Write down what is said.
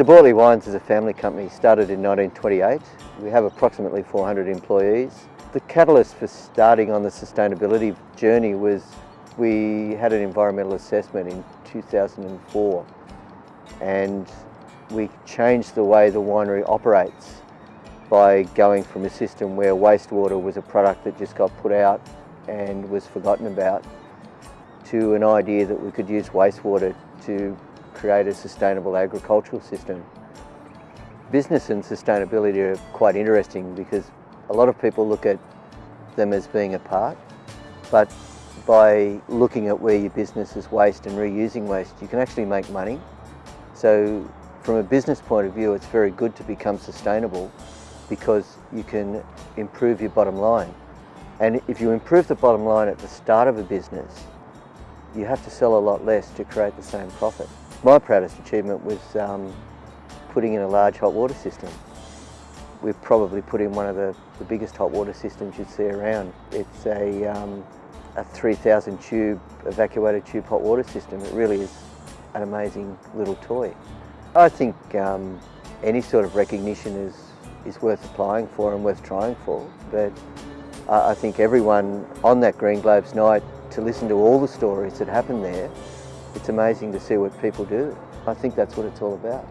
De Bortoli Wines is a family company started in 1928. We have approximately 400 employees. The catalyst for starting on the sustainability journey was we had an environmental assessment in 2004 and we changed the way the winery operates by going from a system where wastewater was a product that just got put out and was forgotten about to an idea that we could use wastewater to create a sustainable agricultural system. Business and sustainability are quite interesting because a lot of people look at them as being apart, but by looking at where your business is waste and reusing waste, you can actually make money. So from a business point of view, it's very good to become sustainable because you can improve your bottom line. And if you improve the bottom line at the start of a business, you have to sell a lot less to create the same profit. My proudest achievement was um, putting in a large hot water system. We've probably put in one of the, the biggest hot water systems you'd see around. It's a, um, a 3,000 tube evacuated tube hot water system. It really is an amazing little toy. I think um, any sort of recognition is, is worth applying for and worth trying for, but I think everyone on that Green Globes night to listen to all the stories that happened there, it's amazing to see what people do. I think that's what it's all about.